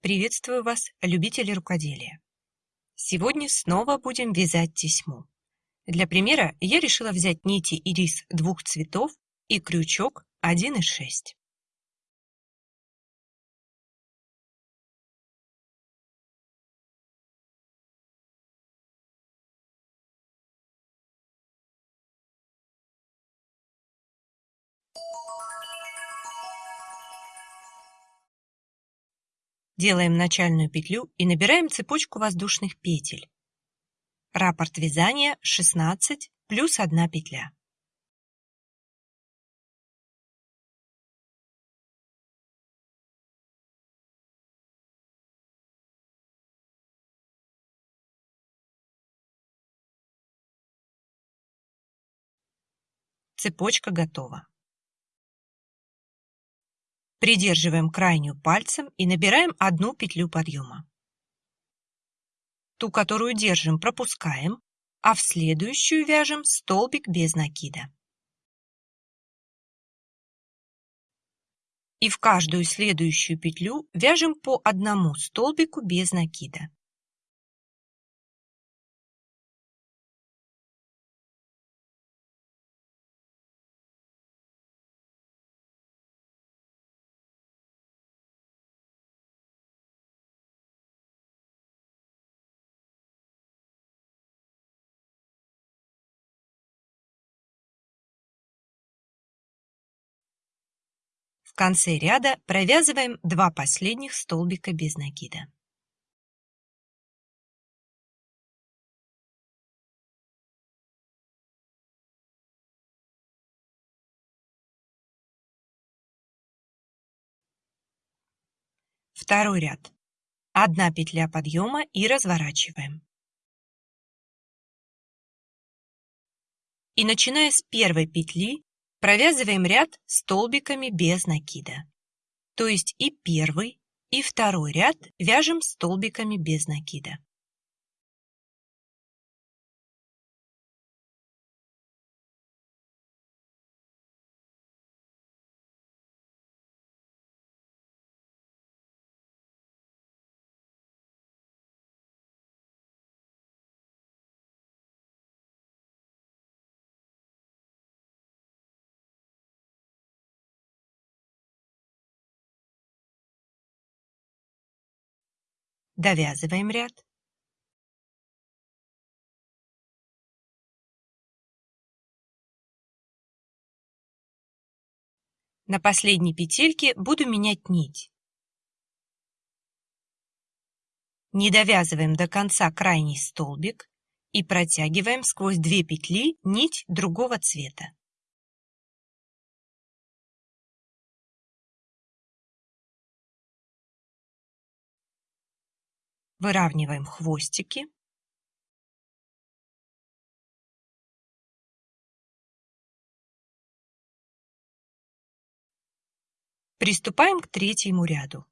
Приветствую вас, любители рукоделия! Сегодня снова будем вязать тесьму. Для примера я решила взять нити ирис двух цветов и крючок 1,6. Делаем начальную петлю и набираем цепочку воздушных петель. Раппорт вязания 16 плюс 1 петля. Цепочка готова. Придерживаем крайнюю пальцем и набираем одну петлю подъема. Ту, которую держим, пропускаем, а в следующую вяжем столбик без накида. И в каждую следующую петлю вяжем по одному столбику без накида. В конце ряда провязываем два последних столбика без накида. Второй ряд. Одна петля подъема и разворачиваем. И начиная с первой петли Провязываем ряд столбиками без накида. То есть и первый, и второй ряд вяжем столбиками без накида. Довязываем ряд. На последней петельке буду менять нить. Не довязываем до конца крайний столбик и протягиваем сквозь две петли нить другого цвета. Выравниваем хвостики. Приступаем к третьему ряду.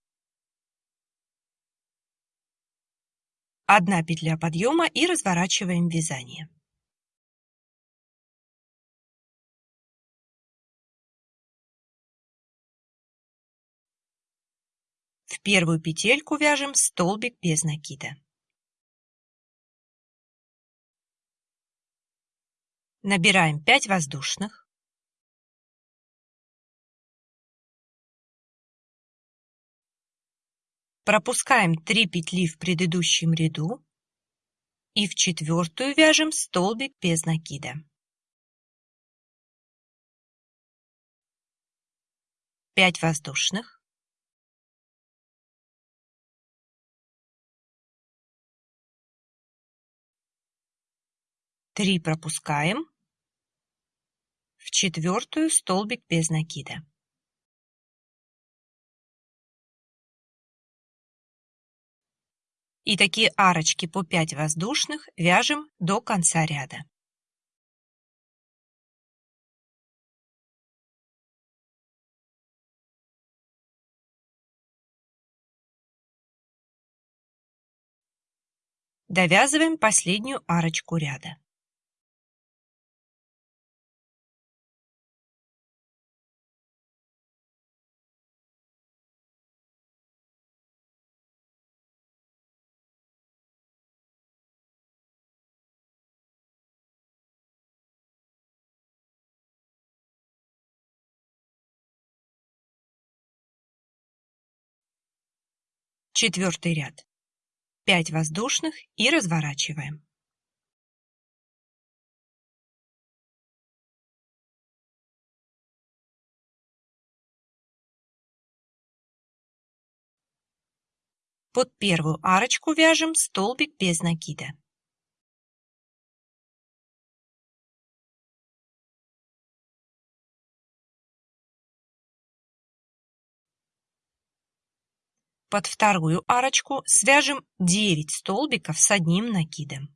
Одна петля подъема и разворачиваем вязание. Первую петельку вяжем столбик без накида. Набираем 5 воздушных. Пропускаем 3 петли в предыдущем ряду и в четвертую вяжем столбик без накида. 5 воздушных. 3 пропускаем, в четвертую столбик без накида. И такие арочки по 5 воздушных вяжем до конца ряда. Довязываем последнюю арочку ряда. Четвертый ряд. 5 воздушных и разворачиваем. Под первую арочку вяжем столбик без накида. Под вторую арочку свяжем 9 столбиков с одним накидом.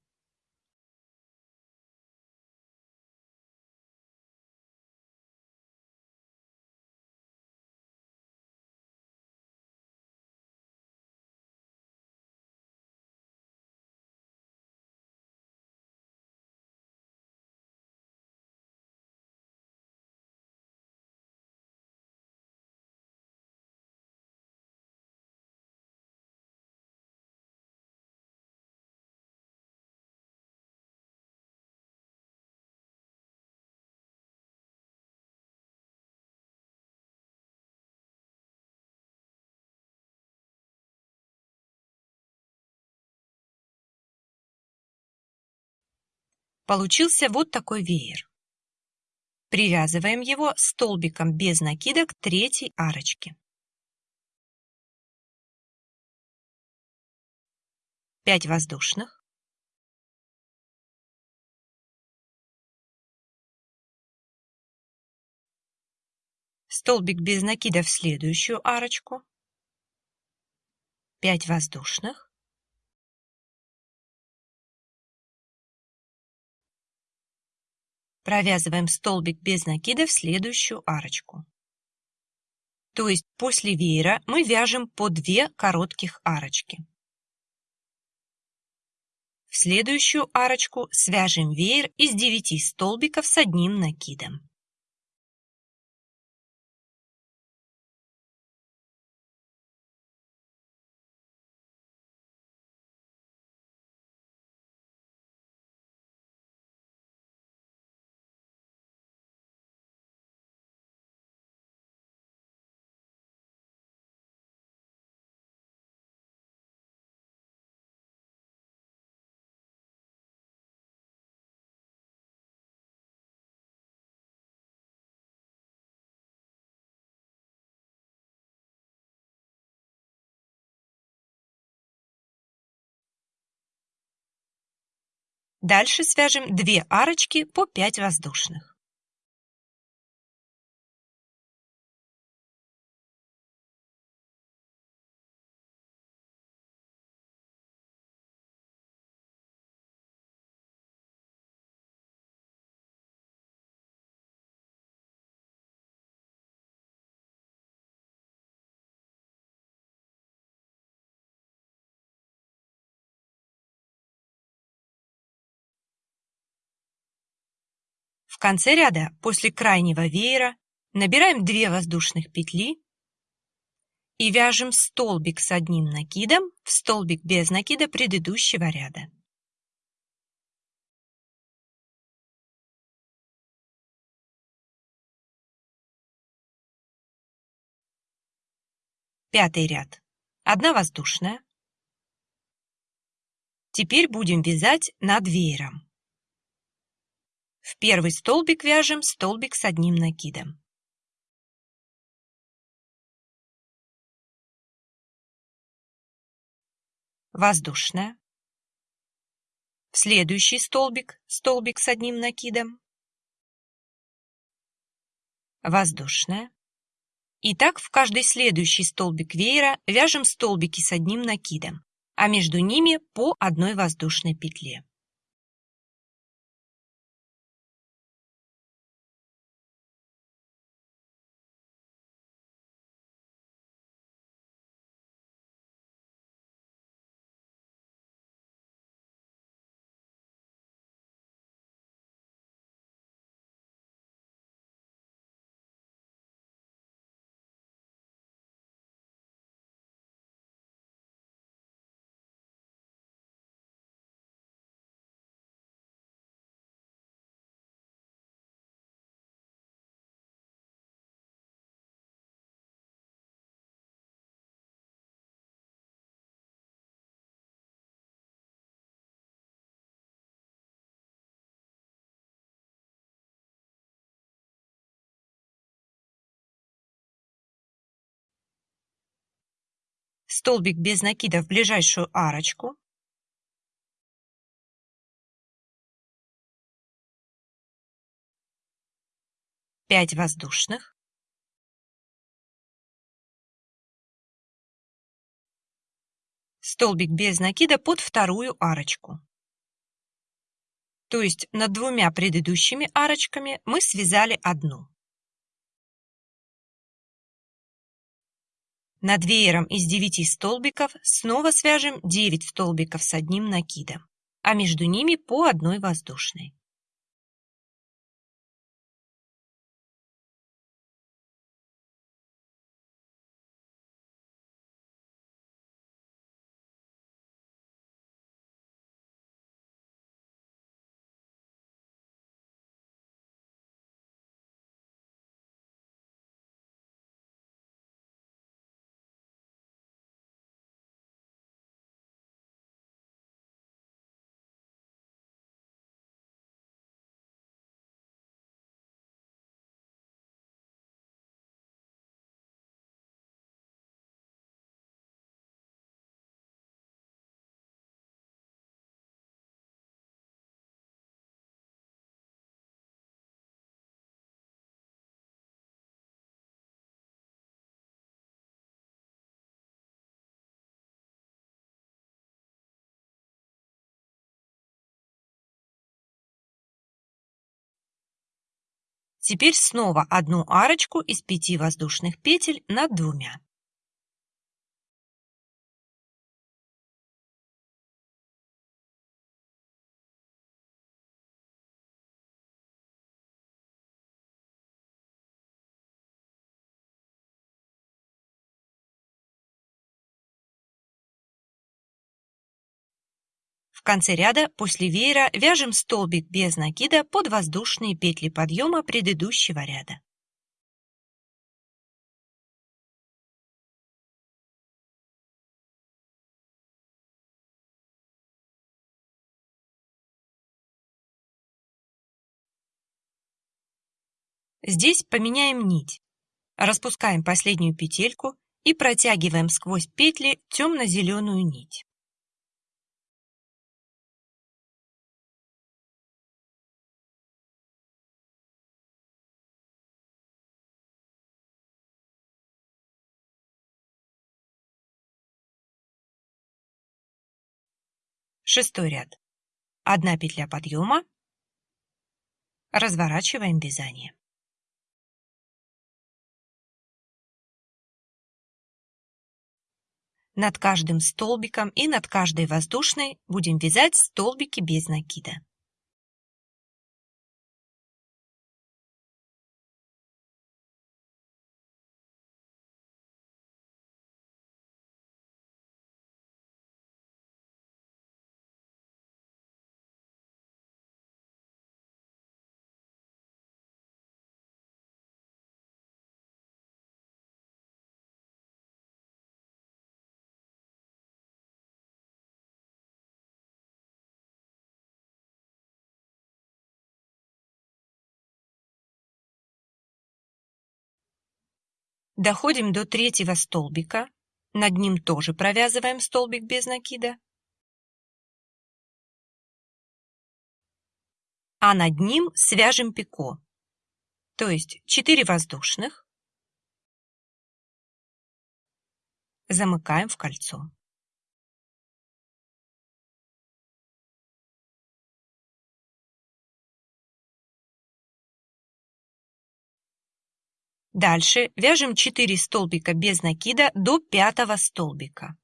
Получился вот такой веер. Привязываем его столбиком без накида к третьей арочке. 5 воздушных. Столбик без накида в следующую арочку. 5 воздушных. Провязываем столбик без накида в следующую арочку. То есть после веера мы вяжем по 2 коротких арочки. В следующую арочку свяжем веер из 9 столбиков с одним накидом. Дальше свяжем 2 арочки по 5 воздушных. В конце ряда после крайнего веера набираем 2 воздушных петли и вяжем столбик с одним накидом в столбик без накида предыдущего ряда. Пятый ряд. Одна воздушная. Теперь будем вязать над веером. В первый столбик вяжем столбик с одним накидом. Воздушная. В следующий столбик столбик с одним накидом. Воздушная. И так в каждый следующий столбик веера вяжем столбики с одним накидом, а между ними по одной воздушной петле. Столбик без накида в ближайшую арочку. Пять воздушных. Столбик без накида под вторую арочку. То есть над двумя предыдущими арочками мы связали одну. Над веером из 9 столбиков снова свяжем 9 столбиков с одним накидом, а между ними по одной воздушной. Теперь снова одну арочку из пяти воздушных петель над двумя. В конце ряда после веера вяжем столбик без накида под воздушные петли подъема предыдущего ряда. Здесь поменяем нить. Распускаем последнюю петельку и протягиваем сквозь петли темно-зеленую нить. Шестой ряд. Одна петля подъема. Разворачиваем вязание. Над каждым столбиком и над каждой воздушной будем вязать столбики без накида. Доходим до третьего столбика. Над ним тоже провязываем столбик без накида. А над ним свяжем пико. То есть 4 воздушных. Замыкаем в кольцо. Дальше вяжем 4 столбика без накида до пятого столбика.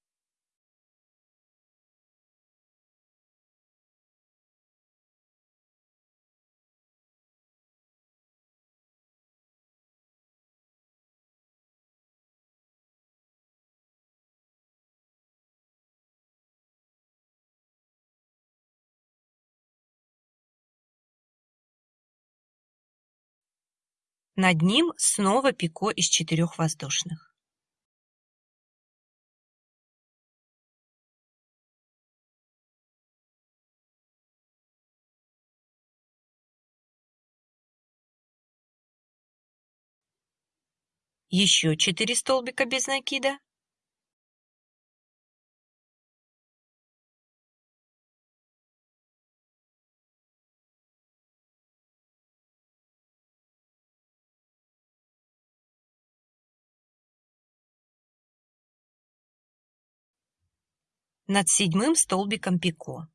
Над ним снова пико из четырех воздушных. Еще 4 столбика без накида. Над седьмым столбиком пико.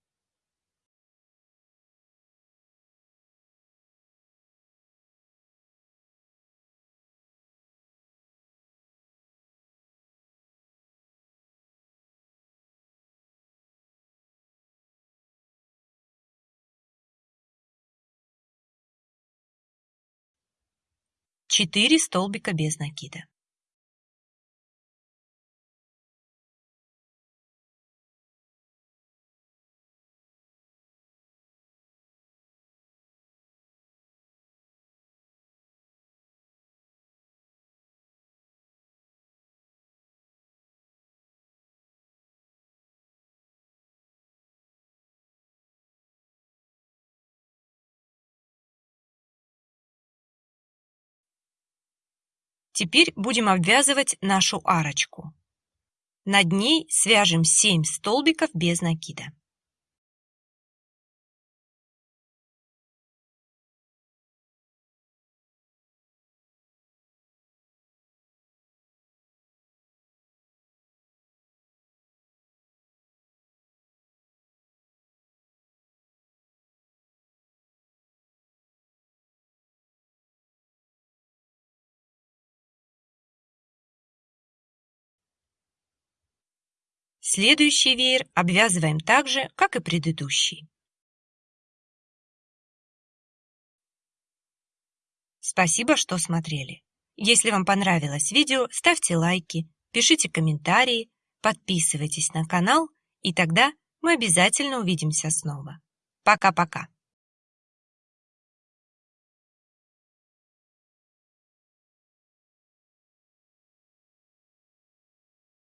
Четыре столбика без накида. Теперь будем обвязывать нашу арочку. Над ней свяжем 7 столбиков без накида. Следующий веер обвязываем так же, как и предыдущий. Спасибо, что смотрели. Если вам понравилось видео, ставьте лайки, пишите комментарии, подписывайтесь на канал, и тогда мы обязательно увидимся снова. Пока-пока!